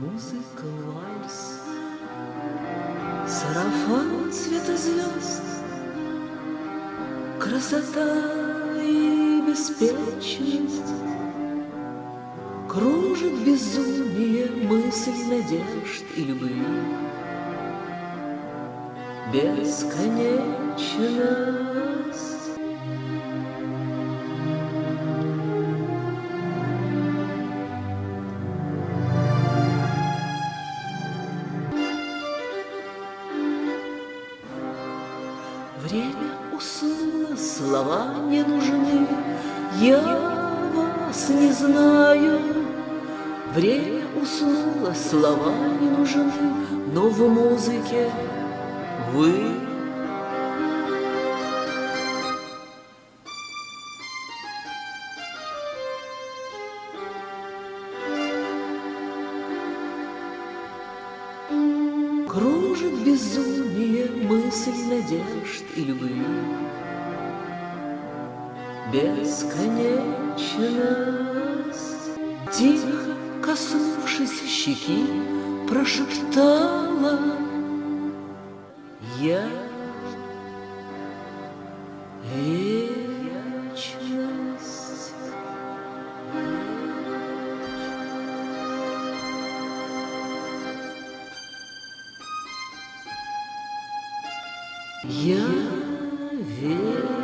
Музыка вальс, сарафан цвета звезд, Красота и беспечность Кружит безумие мысль надежд и любви. Бесконечно Время уснуло, слова не нужны, Я вас не знаю. Время уснуло, слова не нужны, Но в музыке вы. Кружит безумие мысль надежд и любви. Бесконечность, тихо коснувшись щеки, прошептала я вечность. Я вечность.